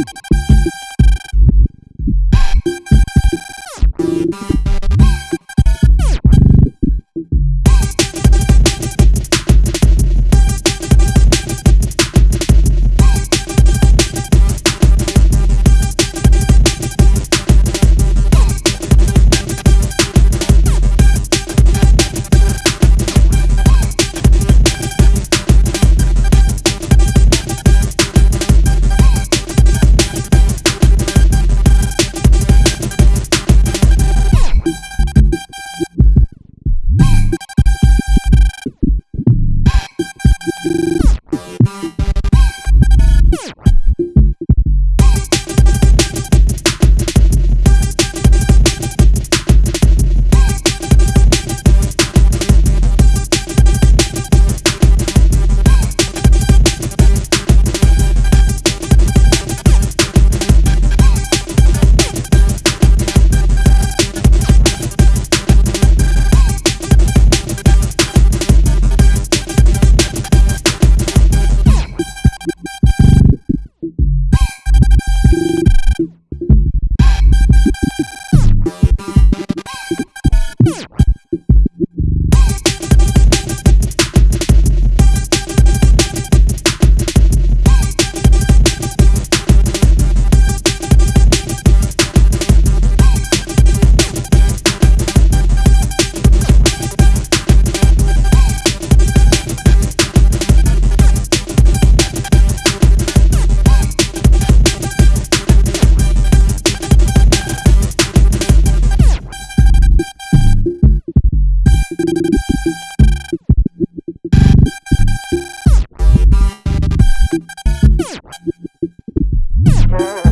you you Yeah.